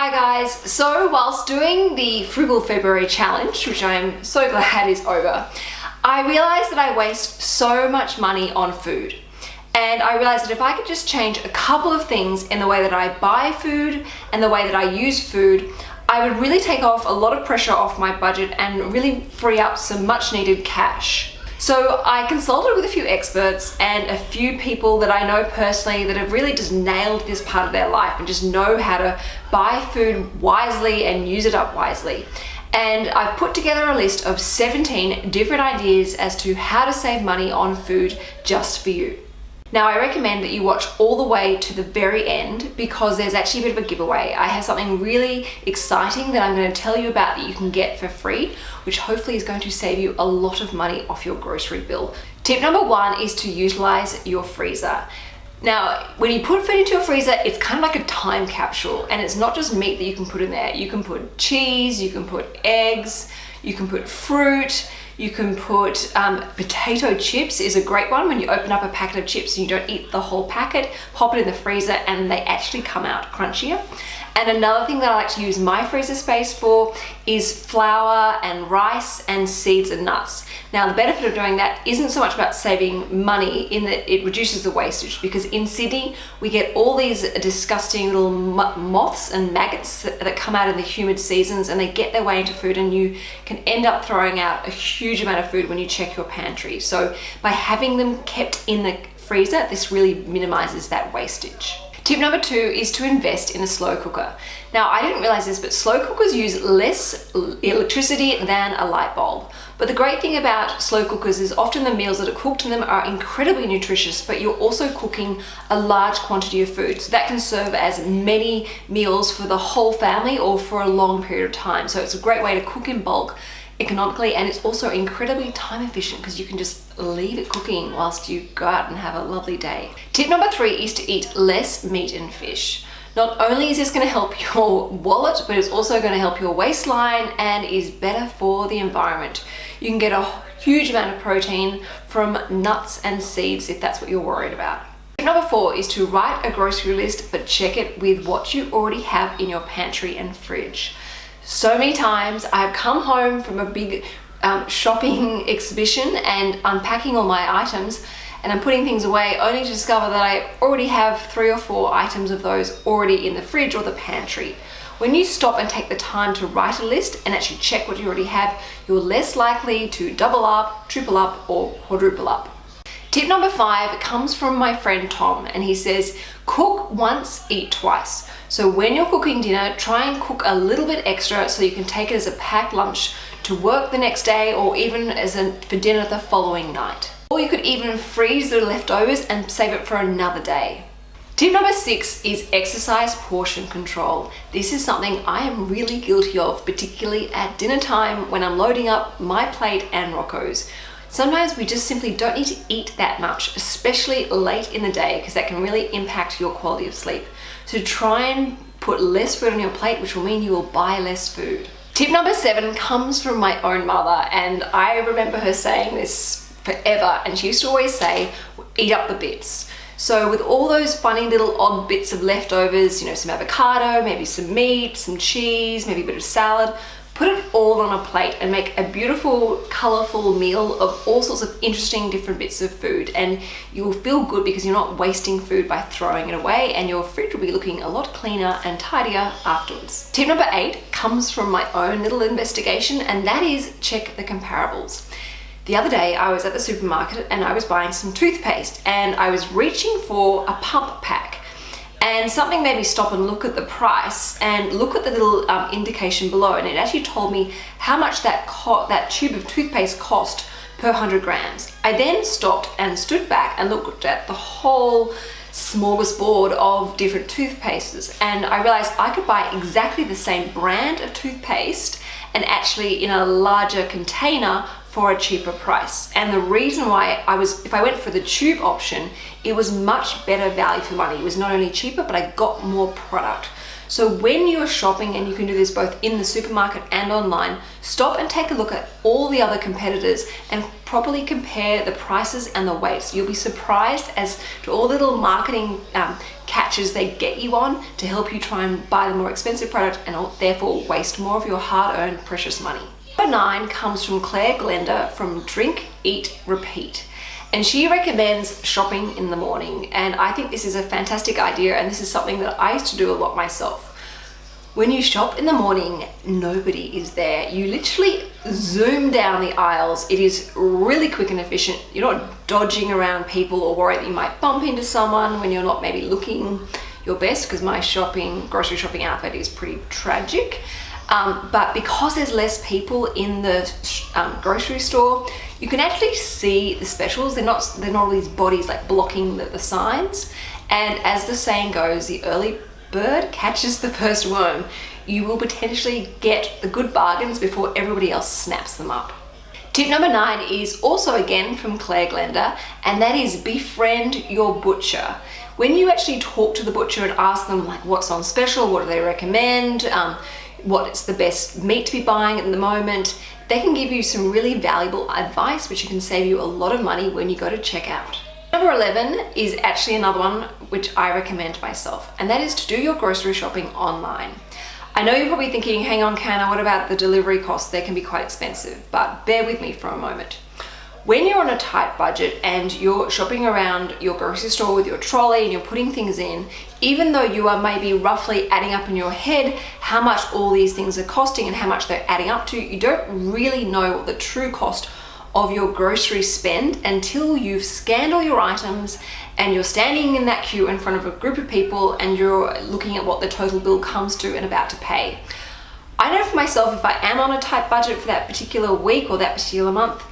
Hi guys, so whilst doing the Frugal February challenge, which I'm so glad is over, I realized that I waste so much money on food. And I realized that if I could just change a couple of things in the way that I buy food and the way that I use food, I would really take off a lot of pressure off my budget and really free up some much needed cash. So I consulted with a few experts and a few people that I know personally that have really just nailed this part of their life and just know how to buy food wisely and use it up wisely. And I've put together a list of 17 different ideas as to how to save money on food just for you. Now I recommend that you watch all the way to the very end because there's actually a bit of a giveaway. I have something really exciting that I'm going to tell you about that you can get for free, which hopefully is going to save you a lot of money off your grocery bill. Tip number one is to utilize your freezer. Now, when you put food into your freezer, it's kind of like a time capsule and it's not just meat that you can put in there. You can put cheese, you can put eggs, you can put fruit, you can put um, potato chips is a great one when you open up a packet of chips and you don't eat the whole packet, pop it in the freezer and they actually come out crunchier. And another thing that I like to use my freezer space for is flour and rice and seeds and nuts. Now the benefit of doing that isn't so much about saving money in that it reduces the wastage because in Sydney we get all these disgusting little moths and maggots that, come out in the humid seasons and they get their way into food and you can end up throwing out a huge amount of food when you check your pantry. So by having them kept in the freezer, this really minimizes that wastage. Tip number two is to invest in a slow cooker. Now, I didn't realize this, but slow cookers use less electricity than a light bulb. But the great thing about slow cookers is often the meals that are cooked in them are incredibly nutritious, but you're also cooking a large quantity of food. So that can serve as many meals for the whole family or for a long period of time. So it's a great way to cook in bulk economically and it's also incredibly time efficient because you can just leave it cooking whilst you go out and have a lovely day. Tip number three is to eat less meat and fish. Not only is this going to help your wallet, but it's also going to help your waistline and is better for the environment. You can get a huge amount of protein from nuts and seeds if that's what you're worried about. Tip number four is to write a grocery list, but check it with what you already have in your pantry and fridge. So many times I've come home from a big um, shopping exhibition and unpacking all my items and I'm putting things away only to discover that I already have three or four items of those already in the fridge or the pantry. When you stop and take the time to write a list and actually check what you already have, you're less likely to double up, triple up or quadruple up. Tip number five comes from my friend Tom and he says, cook once, eat twice. So when you're cooking dinner, try and cook a little bit extra so you can take it as a packed lunch to work the next day or even as a, for dinner the following night. Or you could even freeze the leftovers and save it for another day. Tip number six is exercise portion control. This is something I am really guilty of, particularly at dinner time when I'm loading up my plate and Rocco's. Sometimes we just simply don't need to eat that much, especially late in the day, because that can really impact your quality of sleep. So try and put less food on your plate, which will mean you will buy less food. Tip number seven comes from my own mother, and I remember her saying this forever, and she used to always say, eat up the bits. So with all those funny little odd bits of leftovers, you know, some avocado, maybe some meat, some cheese, maybe a bit of salad, Put it all on a plate and make a beautiful, colorful meal of all sorts of interesting different bits of food. And you will feel good because you're not wasting food by throwing it away and your fridge will be looking a lot cleaner and tidier afterwards. Tip number eight comes from my own little investigation and that is check the comparables. The other day I was at the supermarket and I was buying some toothpaste and I was reaching for a pump pack and something made me stop and look at the price and look at the little um, indication below and it actually told me how much that that tube of toothpaste cost per 100 grams. I then stopped and stood back and looked at the whole smorgasbord of different toothpastes and I realized I could buy exactly the same brand of toothpaste and actually in a larger container for a cheaper price. And the reason why I was, if I went for the tube option, it was much better value for money. It was not only cheaper, but I got more product. So when you're shopping, and you can do this both in the supermarket and online, stop and take a look at all the other competitors and properly compare the prices and the weights. You'll be surprised as to all the little marketing um, catches they get you on to help you try and buy the more expensive product and therefore waste more of your hard-earned precious money. Number nine comes from Claire Glenda from Drink, Eat, Repeat. And she recommends shopping in the morning. And I think this is a fantastic idea. And this is something that I used to do a lot myself. When you shop in the morning, nobody is there. You literally zoom down the aisles. It is really quick and efficient. You're not dodging around people or worried that you might bump into someone when you're not maybe looking your best because my shopping, grocery shopping outfit is pretty tragic. Um, but because there's less people in the um, grocery store, you can actually see the specials. They're not, they're not all these bodies like blocking the, the signs. And as the saying goes, the early bird catches the first worm, you will potentially get the good bargains before everybody else snaps them up. Tip number nine is also again from Claire Glenda, and that is befriend your butcher. When you actually talk to the butcher and ask them like what's on special, what do they recommend, um, what's the best meat to be buying at the moment, they can give you some really valuable advice which can save you a lot of money when you go to check out. Number 11 is actually another one which I recommend myself, and that is to do your grocery shopping online. I know you're probably thinking, hang on, Canna, what about the delivery costs? They can be quite expensive, but bear with me for a moment. When you're on a tight budget and you're shopping around your grocery store with your trolley and you're putting things in, even though you are maybe roughly adding up in your head how much all these things are costing and how much they're adding up to, you don't really know what the true cost of your grocery spend until you've scanned all your items and you're standing in that queue in front of a group of people and you're looking at what the total bill comes to and about to pay. I know for myself, if I am on a tight budget for that particular week or that particular month,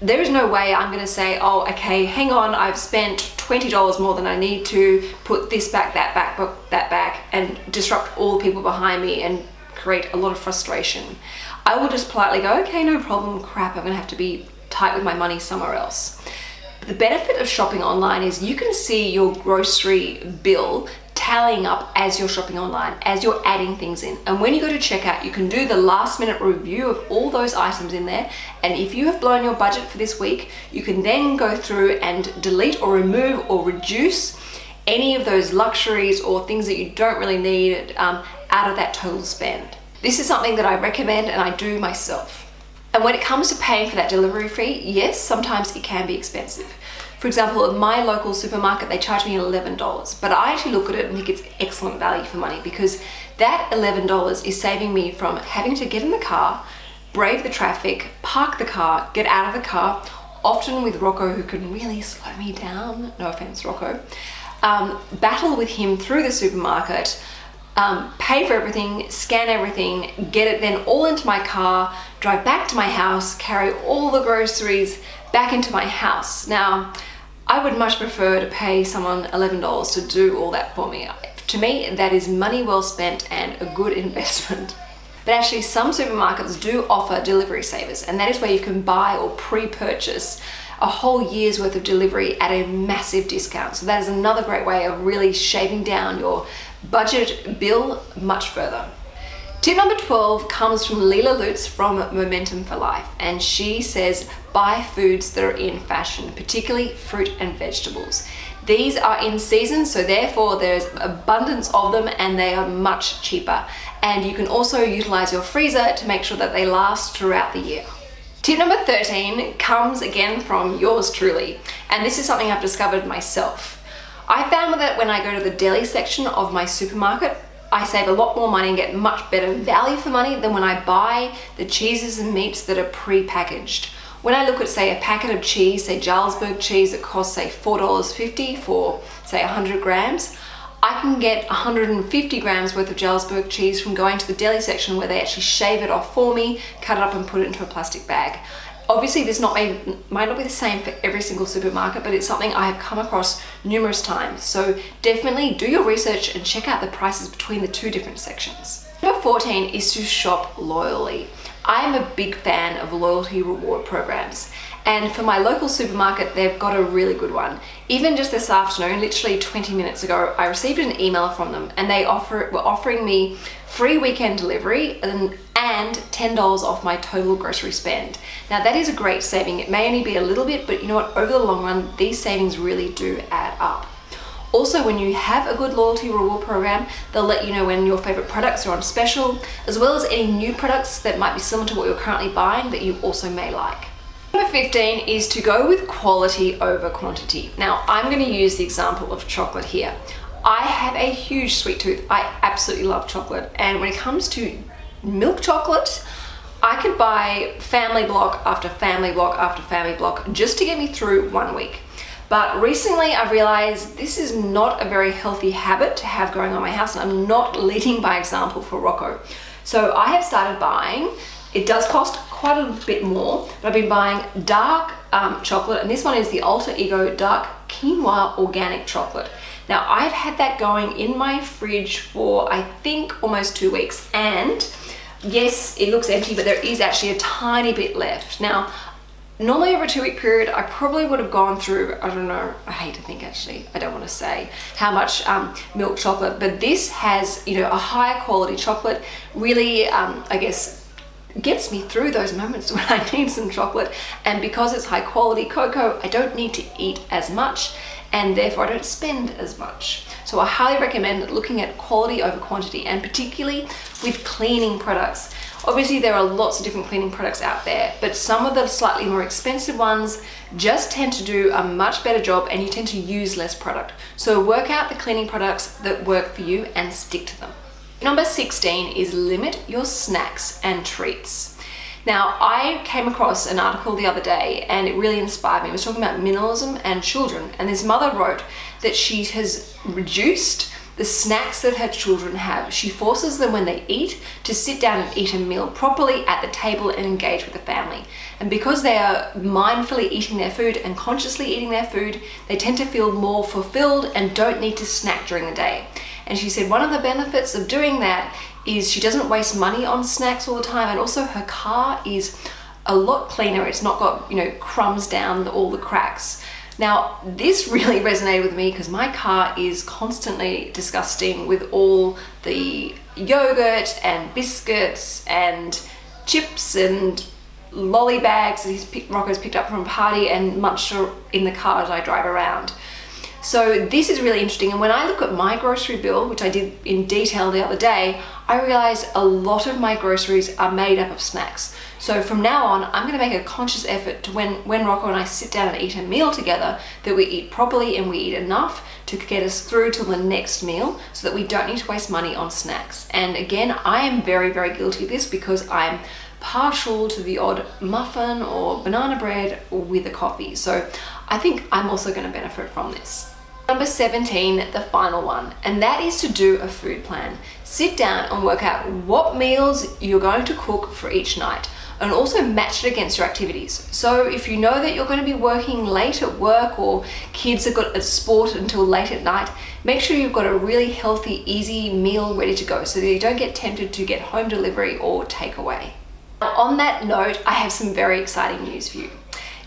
there is no way I'm gonna say, oh, okay, hang on, I've spent $20 more than I need to, put this back, that back, that back, and disrupt all the people behind me and create a lot of frustration. I will just politely go, okay, no problem, crap, I'm gonna have to be tight with my money somewhere else. The benefit of shopping online is you can see your grocery bill tallying up as you're shopping online, as you're adding things in. And when you go to checkout, you can do the last minute review of all those items in there. And if you have blown your budget for this week, you can then go through and delete or remove or reduce any of those luxuries or things that you don't really need um, out of that total spend. This is something that I recommend and I do myself. And when it comes to paying for that delivery fee, yes, sometimes it can be expensive. For example, at my local supermarket, they charge me $11, but I actually look at it and think it's excellent value for money because that $11 is saving me from having to get in the car, brave the traffic, park the car, get out of the car, often with Rocco who can really slow me down, no offense Rocco, um, battle with him through the supermarket, um, pay for everything, scan everything, get it then all into my car, drive back to my house, carry all the groceries back into my house. Now, I would much prefer to pay someone $11 to do all that for me. To me, that is money well spent and a good investment. But actually some supermarkets do offer delivery savers and that is where you can buy or pre-purchase a whole year's worth of delivery at a massive discount. So that is another great way of really shaving down your budget bill much further. Tip number 12 comes from Leela Lutz from Momentum for Life and she says buy foods that are in fashion, particularly fruit and vegetables. These are in season so therefore there's abundance of them and they are much cheaper and you can also utilize your freezer to make sure that they last throughout the year. Tip number 13 comes again from yours truly and this is something I've discovered myself. I found that when I go to the deli section of my supermarket, I save a lot more money and get much better value for money than when I buy the cheeses and meats that are pre-packaged. When I look at say a packet of cheese, say Jarlsberg cheese that costs say $4.50 for say 100 grams, I can get 150 grams worth of Jarlsberg cheese from going to the deli section where they actually shave it off for me, cut it up and put it into a plastic bag. Obviously this not may, might not be the same for every single supermarket, but it's something I have come across numerous times. So definitely do your research and check out the prices between the two different sections. Number 14 is to shop loyally. I'm a big fan of loyalty reward programs. And for my local supermarket, they've got a really good one. Even just this afternoon, literally 20 minutes ago, I received an email from them and they offer were offering me free weekend delivery and, and $10 off my total grocery spend. Now that is a great saving. It may only be a little bit, but you know what, over the long run, these savings really do add up. Also, when you have a good loyalty reward program, they'll let you know when your favorite products are on special, as well as any new products that might be similar to what you're currently buying that you also may like. Number 15 is to go with quality over quantity. Now, I'm going to use the example of chocolate here. I have a huge sweet tooth. I absolutely love chocolate. And when it comes to milk chocolate, I could buy family block after family block after family block just to get me through one week. But recently I've realized this is not a very healthy habit to have going on my house and I'm not leading by example for Rocco. So I have started buying, it does cost quite a bit more, but I've been buying dark um, chocolate, and this one is the Alter Eco Dark Quinoa Organic Chocolate. Now, I've had that going in my fridge for, I think, almost two weeks, and yes, it looks empty, but there is actually a tiny bit left. Now, normally over a two week period I probably would have gone through I don't know I hate to think actually I don't want to say how much um, milk chocolate but this has you know a higher quality chocolate really um, I guess gets me through those moments when I need some chocolate and because it's high quality cocoa I don't need to eat as much and therefore I don't spend as much. So I highly recommend looking at quality over quantity and particularly with cleaning products. Obviously there are lots of different cleaning products out there, but some of the slightly more expensive ones just tend to do a much better job and you tend to use less product. So work out the cleaning products that work for you and stick to them. Number 16 is limit your snacks and treats. Now, I came across an article the other day and it really inspired me. It was talking about minimalism and children. And this mother wrote that she has reduced the snacks that her children have. She forces them when they eat to sit down and eat a meal properly at the table and engage with the family. And because they are mindfully eating their food and consciously eating their food, they tend to feel more fulfilled and don't need to snack during the day. And she said one of the benefits of doing that is she doesn't waste money on snacks all the time and also her car is a lot cleaner. It's not got, you know, crumbs down all the cracks. Now, this really resonated with me because my car is constantly disgusting with all the yogurt and biscuits and chips and lolly bags that he's picked, Rocco's picked up from a party and munched in the car as I drive around. So this is really interesting. And when I look at my grocery bill, which I did in detail the other day, I realized a lot of my groceries are made up of snacks. So from now on, I'm gonna make a conscious effort to when, when Rocco and I sit down and eat a meal together, that we eat properly and we eat enough to get us through to the next meal so that we don't need to waste money on snacks. And again, I am very, very guilty of this because I'm partial to the odd muffin or banana bread with a coffee. So I think I'm also gonna benefit from this. Number 17, the final one, and that is to do a food plan. Sit down and work out what meals you're going to cook for each night and also match it against your activities. So if you know that you're going to be working late at work or kids have got a sport until late at night, make sure you've got a really healthy, easy meal ready to go so that you don't get tempted to get home delivery or takeaway. On that note, I have some very exciting news for you.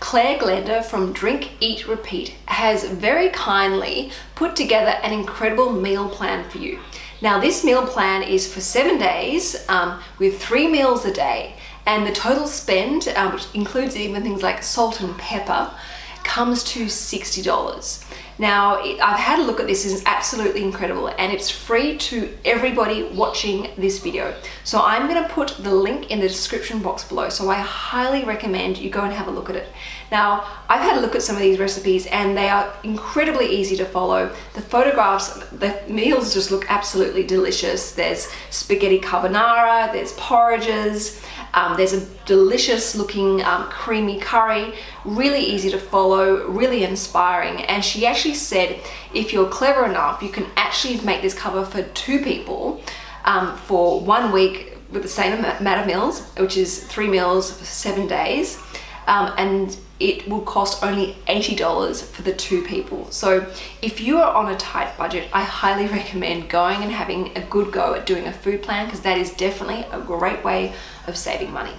Claire Glenda from Drink, Eat, Repeat has very kindly put together an incredible meal plan for you. Now this meal plan is for seven days um, with three meals a day and the total spend, uh, which includes even things like salt and pepper, comes to $60. Now, it, I've had a look at this, it's absolutely incredible and it's free to everybody watching this video. So I'm gonna put the link in the description box below. So I highly recommend you go and have a look at it. Now, I've had a look at some of these recipes and they are incredibly easy to follow. The photographs, the meals just look absolutely delicious. There's spaghetti carbonara, there's porridges, um, there's a delicious looking um, creamy curry, really easy to follow, really inspiring. And she actually said, if you're clever enough, you can actually make this cover for two people um, for one week with the same amount of meals, which is three meals for seven days. Um, and it will cost only $80 for the two people. So if you are on a tight budget, I highly recommend going and having a good go at doing a food plan because that is definitely a great way of saving money.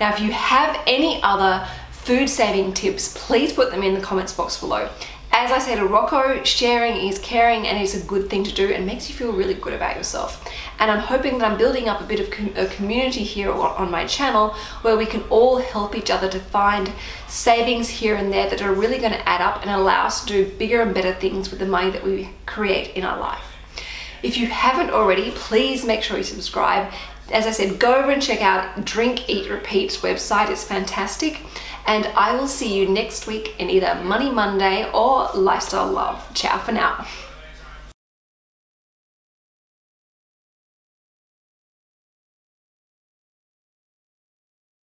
Now, if you have any other food saving tips, please put them in the comments box below. As I said to Rocco, sharing is caring and it's a good thing to do and makes you feel really good about yourself. And I'm hoping that I'm building up a bit of com a community here on my channel where we can all help each other to find savings here and there that are really going to add up and allow us to do bigger and better things with the money that we create in our life. If you haven't already, please make sure you subscribe as I said, go over and check out Drink Eat Repeat's website. It's fantastic. And I will see you next week in either Money Monday or Lifestyle Love. Ciao for now.